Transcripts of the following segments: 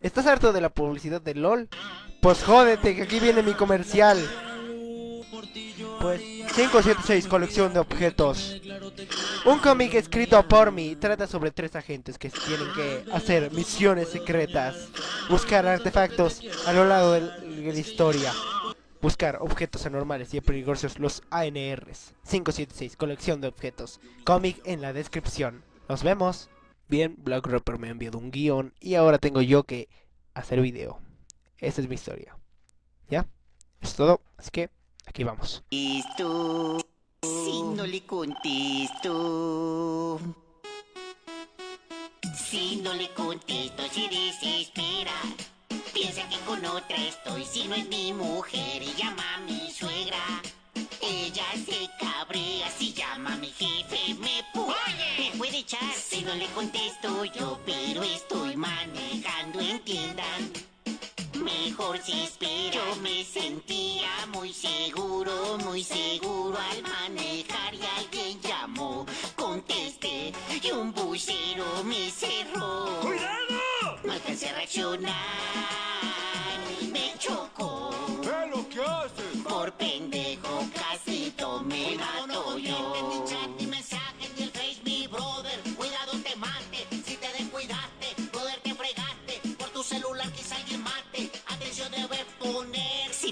¿Estás harto de la publicidad de LOL? Pues jódete, que aquí viene mi comercial. Pues 576 colección de objetos. Un cómic escrito por mí trata sobre tres agentes que tienen que hacer misiones secretas, buscar artefactos a lo largo de la historia, buscar objetos anormales y peligrosos, los ANRs. 576 colección de objetos. Cómic en la descripción. Nos vemos. Bien, Black Rapper me ha enviado un guion y ahora tengo yo que hacer video. Esa es mi historia. ¿Ya? Es todo. Así que aquí vamos. Si no le contesto. Si no le contesto, se desespera. Piensa que con otra estoy, si no es mi mujer y llama a mi suegra. Ella se cabrea si llama a mi jefe, me pu me puede echar si no le contesto yo, pero estoy manejando, entiendan. Mejor si espero, yo me sentía muy seguro, muy seguro al manejar y alguien llamó. Contesté y un bucero me cerró. ¡Cuidado! No alcancé a reaccionar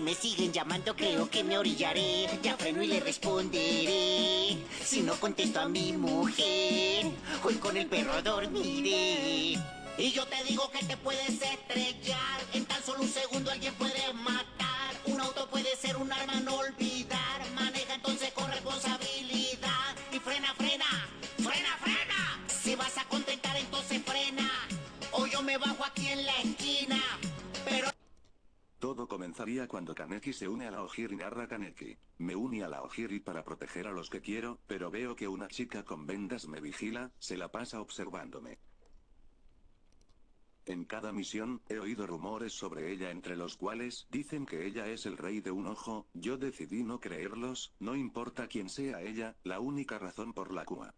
me siguen llamando creo que me orillaré Ya freno y le responderé Si no contesto a mi mujer Hoy con el perro dormiré Y yo te digo que te puedes estrellar. En tan solo un segundo alguien puede matar. Cuando Kaneki se une a la Ojiri narra Kaneki. Me uní a la Ojiri para proteger a los que quiero, pero veo que una chica con vendas me vigila, se la pasa observándome. En cada misión, he oído rumores sobre ella entre los cuales dicen que ella es el rey de un ojo, yo decidí no creerlos, no importa quién sea ella, la única razón por la cual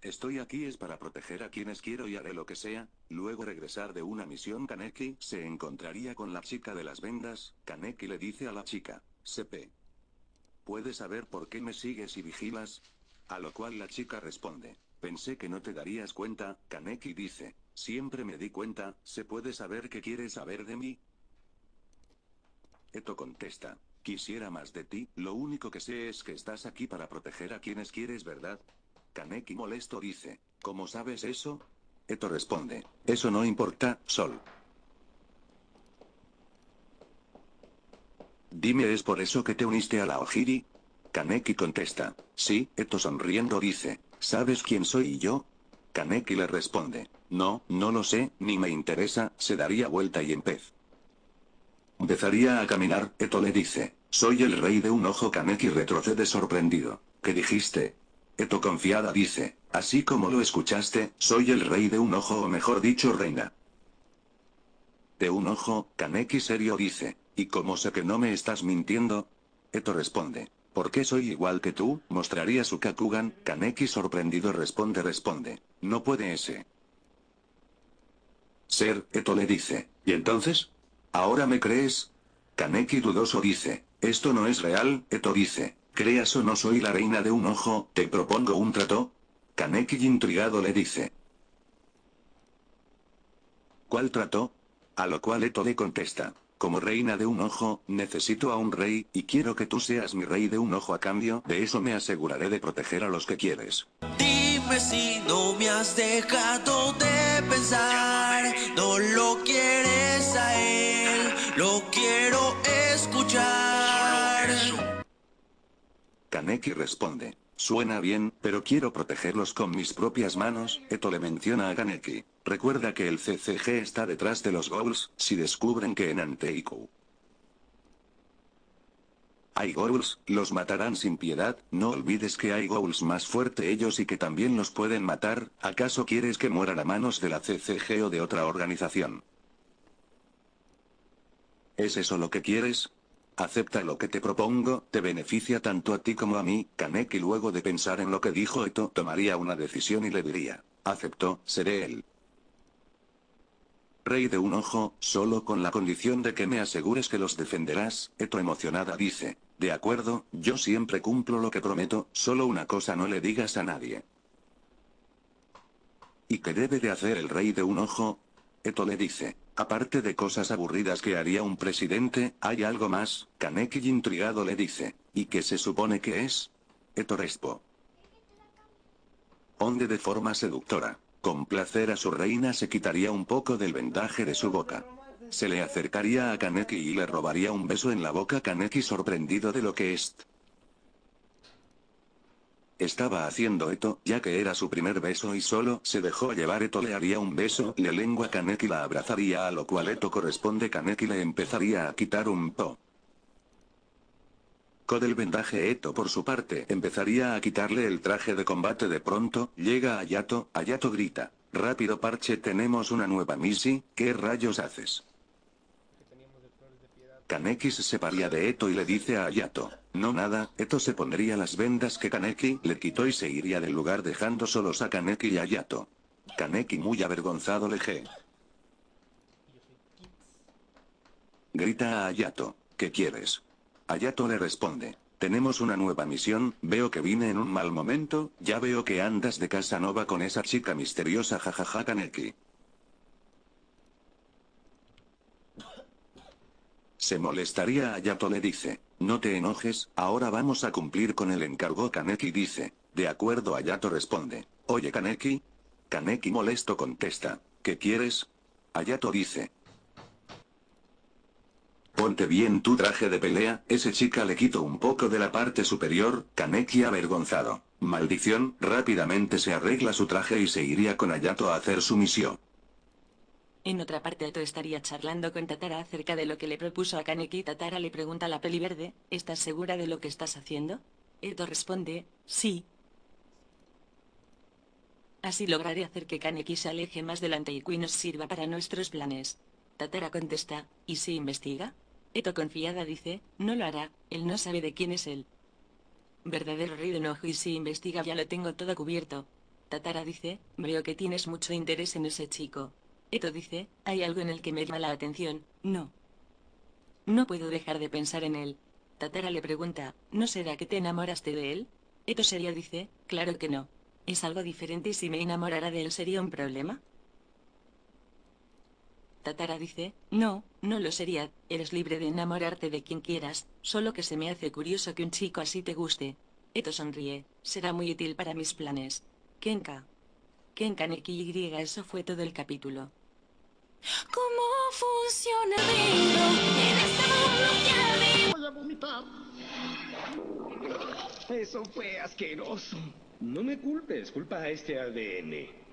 Estoy aquí es para proteger a quienes quiero y haré lo que sea, luego regresar de una misión Kaneki se encontraría con la chica de las vendas, Kaneki le dice a la chica, CP. ¿Puedes saber por qué me sigues y vigilas? A lo cual la chica responde, pensé que no te darías cuenta, Kaneki dice, siempre me di cuenta, ¿se puede saber qué quieres saber de mí? Eto contesta, quisiera más de ti, lo único que sé es que estás aquí para proteger a quienes quieres, ¿verdad? Kaneki molesto dice, ¿cómo sabes eso? Eto responde, eso no importa, Sol. Dime, ¿es por eso que te uniste a la Ojiri? Kaneki contesta, sí, Eto sonriendo dice, ¿sabes quién soy yo? Kaneki le responde, no, no lo sé, ni me interesa, se daría vuelta y empez. Empezaría a caminar, Eto le dice, soy el rey de un ojo Kaneki retrocede sorprendido. ¿Qué dijiste? Eto confiada dice, así como lo escuchaste, soy el rey de un ojo o mejor dicho reina. De un ojo, Kaneki serio dice, ¿y cómo sé que no me estás mintiendo? Eto responde, ¿por qué soy igual que tú? Mostraría su Kakugan, Kaneki sorprendido responde responde, no puede ese. Ser, Eto le dice, ¿y entonces? ¿Ahora me crees? Kaneki dudoso dice, esto no es real, Eto dice, creas o no soy la reina de un ojo, te propongo un trato. Kaneki intrigado le dice. ¿Cuál trato? A lo cual Eto le contesta, como reina de un ojo, necesito a un rey, y quiero que tú seas mi rey de un ojo a cambio, de eso me aseguraré de proteger a los que quieres. Dime si no me has dejado de pensar, no lo quieres a él, lo quiero escuchar. Kaneki responde, suena bien, pero quiero protegerlos con mis propias manos, Eto le menciona a Kaneki. Recuerda que el CCG está detrás de los Ghouls, si descubren que en Anteikou hay Ghouls, los matarán sin piedad, no olvides que hay Ghouls más fuerte ellos y que también los pueden matar, ¿acaso quieres que mueran a manos de la CCG o de otra organización? ¿Es eso lo que quieres? Acepta lo que te propongo, te beneficia tanto a ti como a mí, Kaneki luego de pensar en lo que dijo Eto tomaría una decisión y le diría, aceptó, seré él. rey de un ojo, solo con la condición de que me asegures que los defenderás, Eto emocionada dice, de acuerdo, yo siempre cumplo lo que prometo, solo una cosa no le digas a nadie. ¿Y qué debe de hacer el rey de un ojo? Eto le dice, aparte de cosas aburridas que haría un presidente, ¿hay algo más? Kaneki intrigado le dice, ¿y qué se supone que es? Eto respo. Onde de forma seductora. Con placer a su reina se quitaría un poco del vendaje de su boca. Se le acercaría a Kaneki y le robaría un beso en la boca Kaneki sorprendido de lo que es. Estaba haciendo Eto, ya que era su primer beso y solo se dejó llevar Eto le haría un beso, le lengua Kaneki la abrazaría a lo cual Eto corresponde Kaneki le empezaría a quitar un po. Con el vendaje Eto por su parte empezaría a quitarle el traje de combate de pronto, llega Ayato, Ayato grita, rápido parche tenemos una nueva misi, ¿qué rayos haces? Kaneki se separaría de Eto y le dice a Ayato, no nada, Eto se pondría las vendas que Kaneki le quitó y se iría del lugar dejando solos a Kaneki y Ayato. Kaneki muy avergonzado le ge. Grita a Ayato, ¿qué quieres? Ayato le responde, tenemos una nueva misión, veo que vine en un mal momento, ya veo que andas de casa nova con esa chica misteriosa jajaja Kaneki. Se molestaría Ayato le dice, no te enojes, ahora vamos a cumplir con el encargo Kaneki dice, de acuerdo Ayato responde, oye Kaneki. Kaneki molesto contesta, ¿qué quieres? Ayato dice, Ponte bien tu traje de pelea, ese chica le quito un poco de la parte superior, Kaneki avergonzado. Maldición, rápidamente se arregla su traje y se iría con Ayato a hacer su misión. En otra parte Ato estaría charlando con Tatara acerca de lo que le propuso a Kaneki Tatara le pregunta a la peli verde, ¿estás segura de lo que estás haciendo? Eto responde, sí. Así lograré hacer que Kaneki se aleje más delante y nos sirva para nuestros planes. Tatara contesta, ¿y si investiga? Eto confiada dice, no lo hará, él no sabe de quién es él. Verdadero rey de enojo y si investiga ya lo tengo todo cubierto. Tatara dice, veo que tienes mucho interés en ese chico. Eto dice, hay algo en el que me llama la atención, no. No puedo dejar de pensar en él. Tatara le pregunta, ¿no será que te enamoraste de él? Eto seria dice, claro que no. Es algo diferente y si me enamorara de él sería un problema. Tatara dice, no, no lo sería, eres libre de enamorarte de quien quieras, solo que se me hace curioso que un chico así te guste. Eto sonríe, será muy útil para mis planes. Kenka. Kenka Neki Y eso fue todo el capítulo. ¿Cómo funciona dentro en este Voy a vomitar. Eso fue asqueroso. No me culpes, culpa a este ADN.